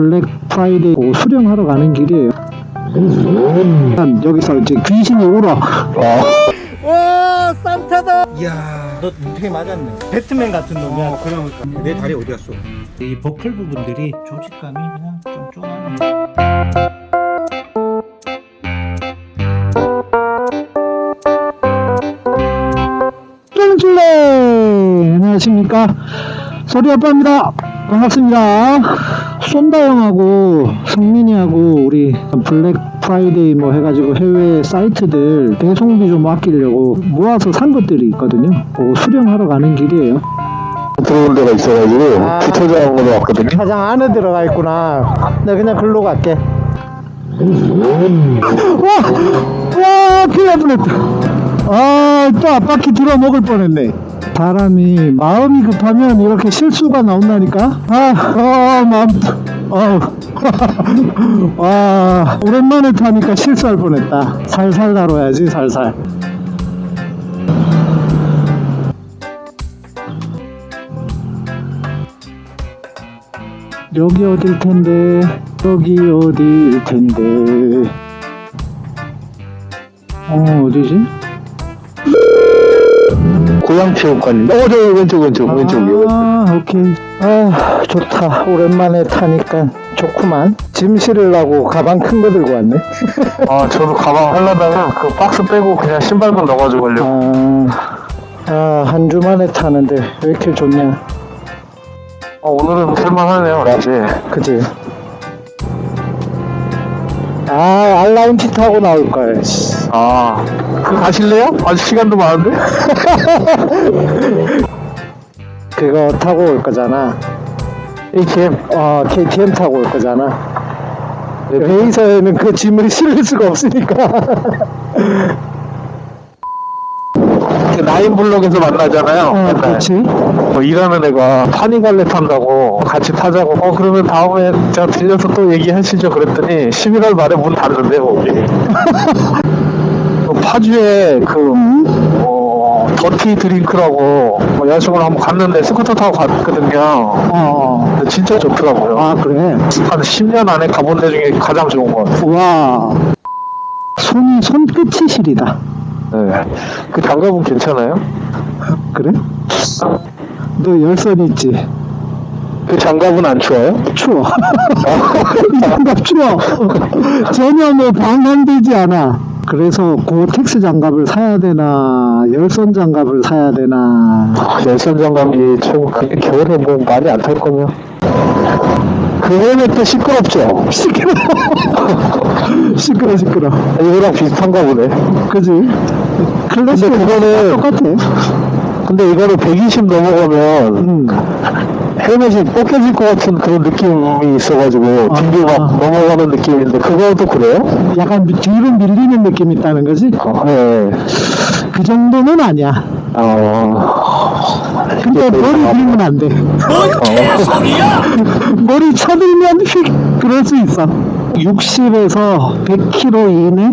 블랙 프라이데이 뭐 수령하러 가는 길이에요. 여기서 이제 귀신이 울어. 와 산타다. 이야 너 되게 맞았네. 배트맨 같은 놈이야. 어 그러니까 내 다리 어디 갔어? 이 버클 부분들이 조직감이 그냥 좀 쫀하네. 쫄쫄래 안녕하십니까? 소리 아빠입니다. 반갑습니다 쏜다 형하고 성민이하고 우리 블랙 프라이데이 뭐 해가지고 해외 사이트들 배송비 좀 아끼려고 모아서 산 것들이 있거든요 그거 수령하러 가는 길이에요 들어온 데가 있어가지고 아. 주차장으로 왔거든요. 가장 안에 들어가 있구나 나 그냥 글로 갈게 와! 와 큰일 날 뻔했다 아 또 앞바퀴 들어 먹을 뻔했네 사람이 마음이 급하면 이렇게 실수가 나온다니까? 아, 아 마음 어. 와 오랜만에 타니까 실수할 뻔했다. 살살 다뤄야지 살살. 여기 어딜 텐데? 여기 어딜 텐데? 어 어디지? 고양체육관인데. 어, 저 왼쪽, 왼쪽, 왼쪽이요. 아 오케이 아 좋다 오랜만에 타니까 좋구만 짐 실으려고 가방 큰 거 들고 왔네 아, 저도 가방 하려다가 그 박스 빼고 그냥 신발만 넣어가지고 가려고. 아한 주 만에 타는데 왜 이렇게 좋냐 어, 오늘은 쓸만하네요, 라지. 그지 아 알라운티 타고 나올걸 아, 그 가실래요? 아직 시간도 많은데? 그거 타고 올 거잖아 ATM. 어 KTM 타고 올 거잖아 베이서에는 그 짐을 실을 수가 없으니까 그 나인 블록에서 만나잖아요. 어 맨날. 그렇지. 뭐 일하는 애가 파니갈레 탄다고 같이 타자고. 어 그러면 다음에 제가 들려서 또 얘기하시죠. 그랬더니 11월 말에 문 닫는데 거기. 그 파주에 그 어, 더티 드링크라고 뭐 야식을 한번 갔는데 스쿠터 타고 갔거든요. 어. 근데 진짜 좋더라고요. 아 그래? 한 10년 안에 가본 데 중에 가장 좋은 것 같아요. 와. 손이 손끝이 시리다 네. 그 장갑은 괜찮아요? 그래? 너 열선 있지? 그 장갑은 안 추워요? 추워 이 장갑 추워 전혀 뭐 방한되지 않아 그래서 고텍스 장갑을 사야 되나 열선 장갑을 사야 되나 열선 장갑이 좀 그- 겨울에 뭐 많이 안 탈 거면 그거는 또 시끄럽죠 시끄러 시끄러 시끄러 이거랑 비슷한가 보네 그지? 클래식 근데 그거는- 똑같아 근데 이거는 120 넘어가면 음. 헬멧이 벗겨질 것 같은 그런 느낌이 있어가지고 뒤로 아. 막 넘어가는 느낌인데 그거도 그래요? 약간 미- 뒤로 밀리는 느낌이 있다는 거지? 어, 네. 그 정도는 아니야 어, 근데 머리 들면 안 돼. 머리 쳐들면 휙 그럴 수 있어. 60에서 100km 이내?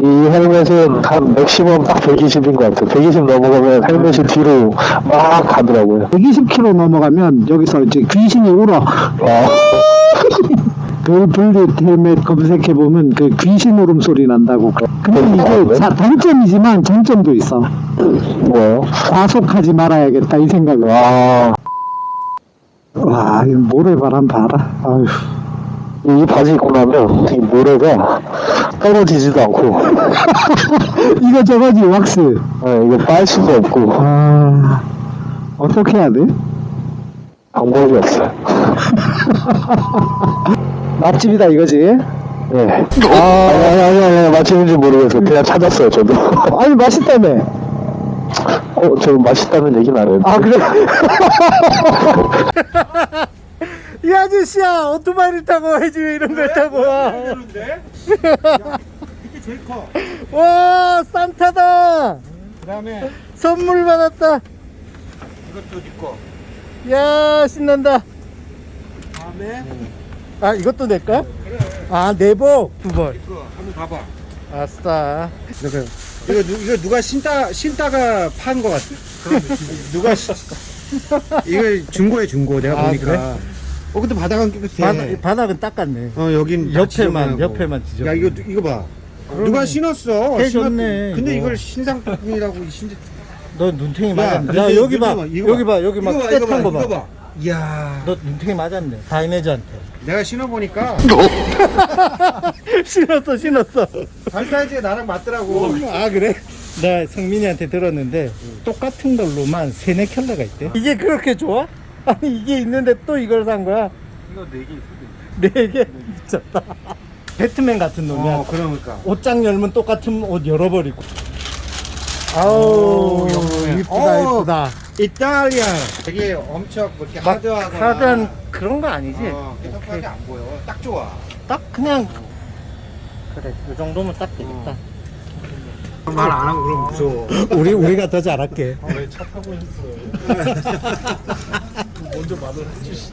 이 헬멧은 한 맥시멈 딱 120인 것 같아요 120 넘어가면 헬멧이 뒤로 막 가더라고요 120km 넘어가면 여기서 이제 귀신이 울어. 어, 그 헬멧 검색해 보면 그 귀신 울음 소리 난다고. 근데 이게 자, 단점이지만 장점도 있어. 뭐요? 과속하지 말아야겠다 이 생각을. 아, 와, 이 모래바람 봐라. 아휴. 이 바지 입고 나면 이 모래가 떨어지지도 않고 이거 저거지 왁스. 네, 이거 빨 수도 없고 아, 어떻게 해야 돼? 방법이 없어요 맛집이다 이거지? 네. 아, 아니, 아니, 아니, 아니, 맛집인지 모르겠어요. 그냥 찾았어요, 저도. 아니 맛있다며. 어, 저 맛있다는 얘기는 안 했는데. 아 그래? 이 아저씨야 오토바이를 타고 해지 왜 이런 걸 타고 와 이게 제일 커 와 산타다 그 다음에 선물 받았다 이것도 니꺼 야 신난다 다음에 아 이것도 내꺼? 그래 아 내복 두벌 한번 봐봐 아싸 이거 이거, 누, 이거 누가 신다 신다가 판 거 같아 누가 시, 이거 중고에 중고 내가 아, 보니까 그래? 어 근데 바닥은 깨끗해. 바닥, 바닥은 닦았네. 어 여긴 다 옆에만. 옆에만 지져. 야 이거 이거 봐. 누가 신었어? 해줬네, 신었- 근데 이거. 이걸 신상품이라고 이 신. 너 눈탱이 야, 맞았네. 이거 야 여기 봐. 이거 봐, 이거 여기 봐. 여기 봐, 이거 떼탄 거 이거 봐. 이야. 너 눈탱이 맞았네. 다이내즈한테. 내가 신어보니까 신었어 신었어. 발 사이즈가 나랑 맞더라고. 아 그래? 나 성민이한테 들었는데 똑같은 걸로만 세네 켤레가 있대. 이게 그렇게 좋아? 아니 이게 있는데 또 이걸 산 거야? 이거 4개 있어. 네 개? 미쳤다. 배트맨 같은 놈이야. 어 그러니까. 옷장 열면 똑같은 옷 열어버리고. 아우 오. 이쁘다 오. 이쁘다. 이탈리아. 되게 엄청 뭐 이렇게 막 하드하거나. 하드한 그런 거 아니지? 어, 깨끗하게 안 보여. 딱 좋아. 딱 그냥 그래 이 정도면 딱 되겠다. 말안 하고 그럼 무서워. 우리 우리가 더 잘할게. 왜차 타고 있어? 먼저 말을 해주시지.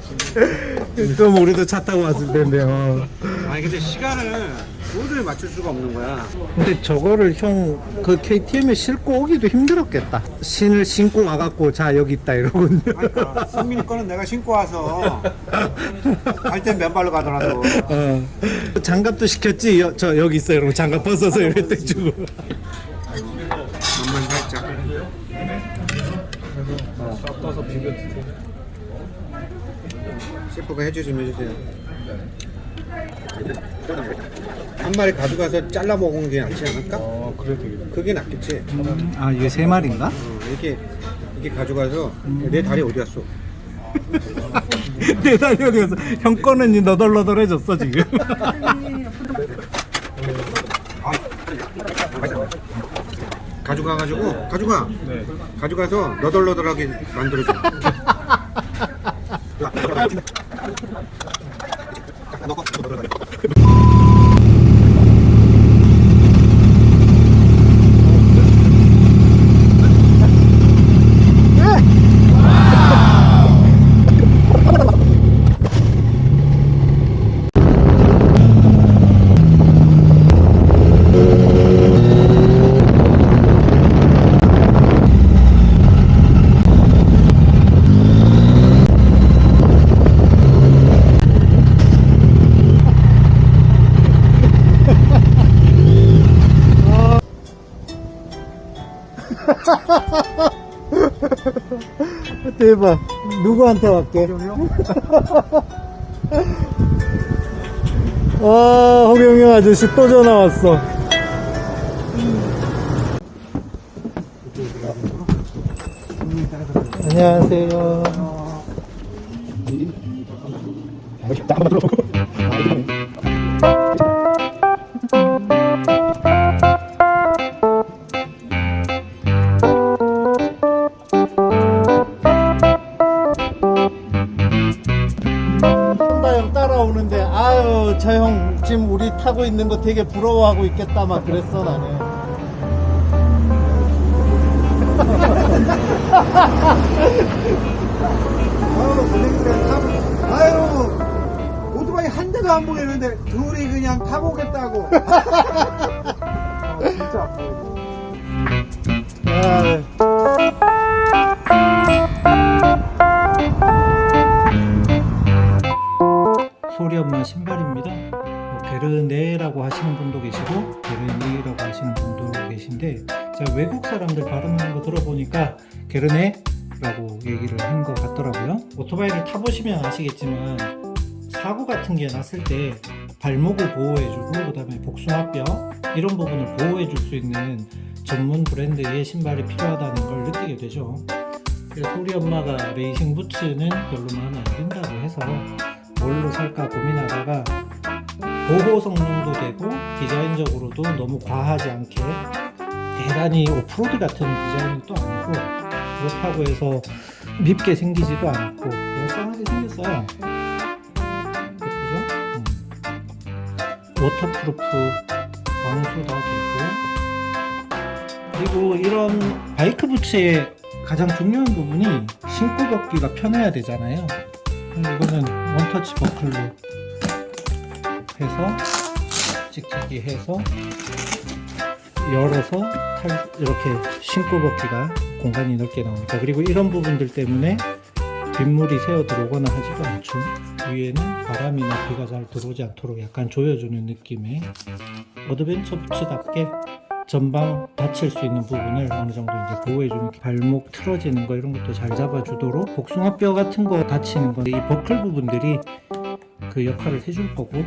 그럼 우리도 차 타고 왔을 텐데 요. 아니 근데 시간을 도저히 맞출 수가 없는 거야. 근데 저거를 형 그 KTM에 싣고 오기도 힘들었겠다. 신을 신고 와갖고 자 여기 있다 이러고. 그러니까 성민이 거는 내가 신고 와서 갈 땐 맨발로 가더라도. 어. 장갑도 시켰지. 여, 저 여기 있어 이러고 장갑 벗어서 이럴 때 주고. 만만 살짝. 떠서 비벼 드세요. 셰프가 해주 좀 해주세요. 한 마리 가져가서 잘라 먹은 게 낫지 않을까? 어, 그래 되겠다. 그게 낫겠지. 아 이게 세 마리인가? 어, 이렇게 이렇게 가져가서 내 다리 어디 갔어? 내 다리 어디 갔어? 형 거는 이 너덜너덜해졌어 지금. 가져가가지고 가져가. 네. 가져가서 너덜너덜하게 만들어줘. Gracias. 대박. 누구한테 왔게? 와, 허경영 아저씨 또 전화 왔어. 안녕하세요. 타고 있는 거 되게 부러워하고 있겠다 막 그랬어 나는 아유, 그러니까 참, 아유, 오토바이 한 대도 안 보이는데 둘이 그냥 타고 오겠다고. 아, 진짜 소리 엄마 신발입니다. 뭐 게르네라고 하시는 분도 계시고 게르니라고 하시는 분도 계신데 제가 외국 사람들 발음하는 거 들어보니까 게르네라고 얘기를 한 것 같더라고요. 오토바이를 타보시면 아시겠지만 사고 같은 게 났을 때 발목을 보호해주고 그 다음에 복숭아뼈 이런 부분을 보호해줄 수 있는 전문 브랜드의 신발이 필요하다는 걸 느끼게 되죠. 그래서 우리 엄마가 레이싱 부츠는 별로 마음에 안 든다고 해서 뭘로 살까 고민하다가 보호 성능도 되고 디자인적으로도 너무 과하지 않게 대단히 오프로드 같은 디자인은 또 아니고 그렇다고 해서 밉게 생기지도 않고 얄쌍하게 생겼어요. 예쁘죠? 음. waterproof 방수도 되고 그리고 이런 바이크 부츠의 가장 중요한 부분이 신고 벗기가 편해야 되잖아요. 이거는 원터치 버클로 해서 찍찍이 해서 열어서 탈, 이렇게 신고 벗기가 공간이 넓게 나오니까 그리고 이런 부분들 때문에 빗물이 새어 들어오거나 하지도 않죠. 위에는 바람이나 비가 잘 들어오지 않도록 약간 조여주는 느낌의 어드벤처 부츠답게 전방 다칠 수 있는 부분을 어느 정도 이제 보호해주는 발목 틀어지는 거 이런 것도 잘 잡아주도록 복숭아뼈 같은 거 다치는 거이 버클 부분들이 그 역할을 해줄 거고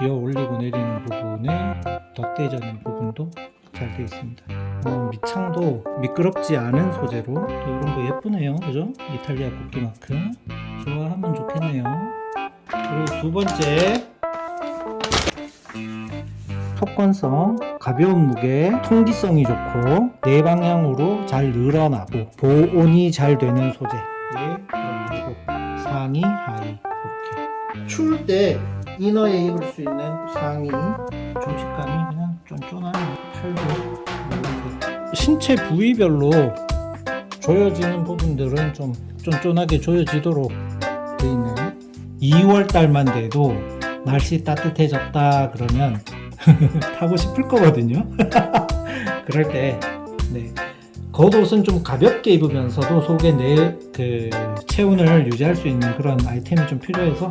기어 올리고 내리는 부분에 덧대자는 부분도 잘 되어 있습니다. 어, 밑창도 미끄럽지 않은 소재로 또 이런 거 예쁘네요, 그죠? 이탈리아 국기만큼 좋아하면 좋겠네요. 그리고 두 번째 속건성, 가벼운 무게, 통기성이 좋고 네 방향으로 잘 늘어나고 보온이 잘 되는 소재. 예, 상의, 하의 이렇게 추울 때 이너에 입을 수 있는 상의 조직감이 그냥 쫀쫀하네요. 팔도. 신체 부위별로 조여지는 부분들은 좀 쫀쫀하게 조여지도록 돼 있네요. 2월 달만 돼도 날씨 따뜻해졌다 그러면 타고 싶을 거거든요. 그럴 때 네. 겉옷은 좀 가볍게 입으면서도 속에 내 그 체온을 유지할 수 있는 그런 아이템이 좀 필요해서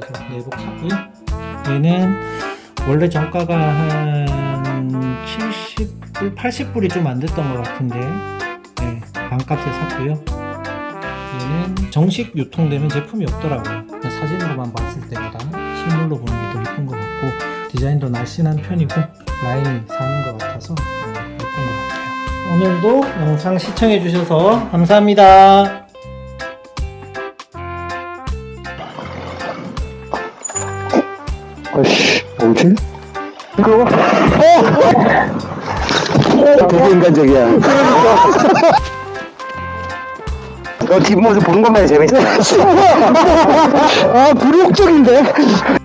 그래서 내복 샀고요. 얘는 원래 정가가 한 70불, 80불이 좀 안 됐던 것 같은데 네, 반값에 샀고요. 얘는 정식 유통되는 제품이 없더라고요. 사진으로만 봤을 때보다 실물로 보는 게 더 예쁜 것 같고 디자인도 날씬한 편이고 라인이 사는 것 같아서 네, 예쁜 것 같아요. 오늘도 영상 시청해 주셔서 감사합니다. 아씨, 뭐지? 이거? 어! 되게 인간적이야. 너 뒷모습 보는 것만 재밌어. 아, 굴욕적인데?